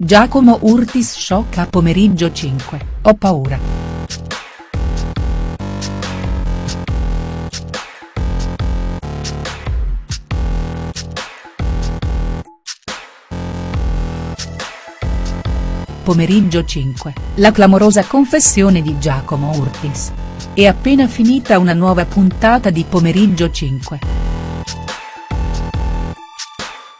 Giacomo Urtis shock a pomeriggio 5, ho paura. Pomeriggio 5, la clamorosa confessione di Giacomo Urtis. È appena finita una nuova puntata di Pomeriggio 5.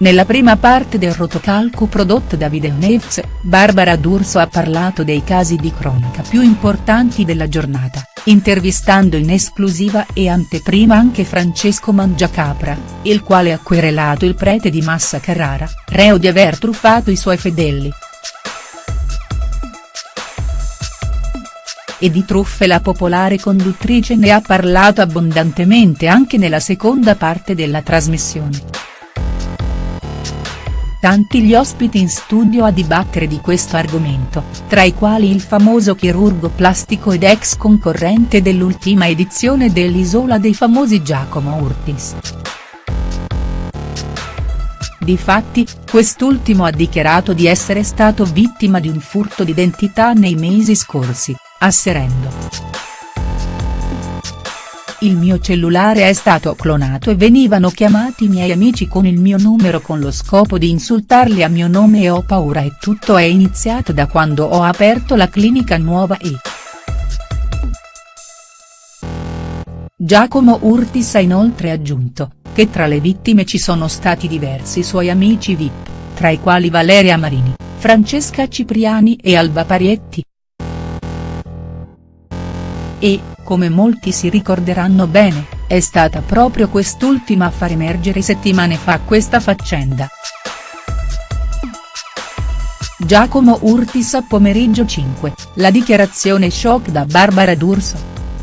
Nella prima parte del rotocalco prodotto da Videonews, Barbara D'Urso ha parlato dei casi di cronaca più importanti della giornata, intervistando in esclusiva e anteprima anche Francesco Mangiacapra, il quale ha querelato il prete di Massa Carrara, reo di aver truffato i suoi fedeli. E di truffe la popolare conduttrice ne ha parlato abbondantemente anche nella seconda parte della trasmissione. Tanti gli ospiti in studio a dibattere di questo argomento, tra i quali il famoso chirurgo plastico ed ex concorrente dell'ultima edizione dell'Isola dei Famosi Giacomo Urtis. Difatti, quest'ultimo ha dichiarato di essere stato vittima di un furto d'identità nei mesi scorsi, asserendo. Il mio cellulare è stato clonato e venivano chiamati i miei amici con il mio numero con lo scopo di insultarli a mio nome e ho paura e tutto è iniziato da quando ho aperto la clinica nuova e. Giacomo Urtis ha inoltre aggiunto, che tra le vittime ci sono stati diversi suoi amici VIP, tra i quali Valeria Marini, Francesca Cipriani e Alba Parietti. E, come molti si ricorderanno bene, è stata proprio quest'ultima a far emergere settimane fa questa faccenda. Giacomo Urtis a pomeriggio 5, la dichiarazione shock da Barbara D'Urso.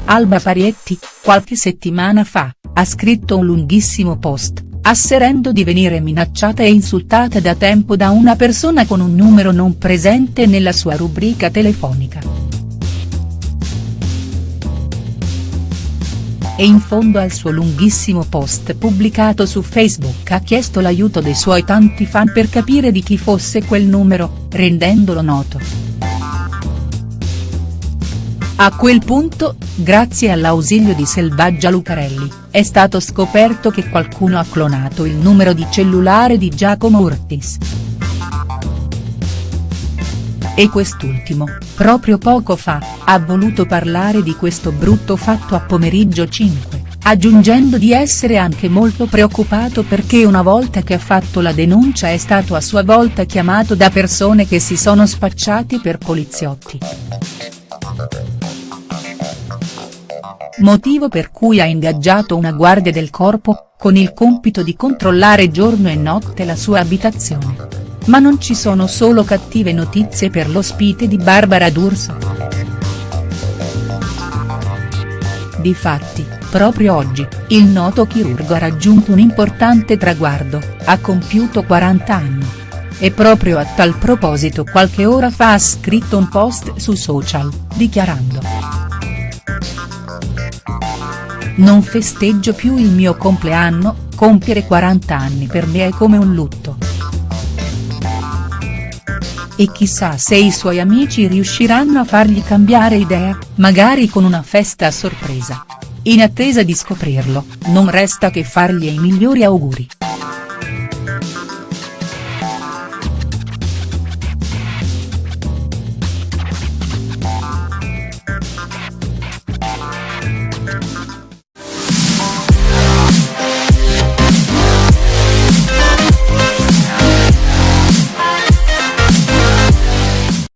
Alba Parietti, qualche settimana fa, ha scritto un lunghissimo post, asserendo di venire minacciata e insultata da tempo da una persona con un numero non presente nella sua rubrica telefonica. E in fondo al suo lunghissimo post pubblicato su Facebook ha chiesto l'aiuto dei suoi tanti fan per capire di chi fosse quel numero, rendendolo noto. A quel punto, grazie all'ausilio di Selvaggia Lucarelli, è stato scoperto che qualcuno ha clonato il numero di cellulare di Giacomo Urtis e quest'ultimo, proprio poco fa, ha voluto parlare di questo brutto fatto a pomeriggio 5, aggiungendo di essere anche molto preoccupato perché una volta che ha fatto la denuncia è stato a sua volta chiamato da persone che si sono spacciati per poliziotti. Motivo per cui ha ingaggiato una guardia del corpo, con il compito di controllare giorno e notte la sua abitazione. Ma non ci sono solo cattive notizie per l'ospite di Barbara D'Urso. Difatti, proprio oggi, il noto chirurgo ha raggiunto un importante traguardo, ha compiuto 40 anni. E proprio a tal proposito qualche ora fa ha scritto un post su social, dichiarando. Non festeggio più il mio compleanno, compiere 40 anni per me è come un lutto e chissà se i suoi amici riusciranno a fargli cambiare idea, magari con una festa a sorpresa. In attesa di scoprirlo, non resta che fargli i migliori auguri.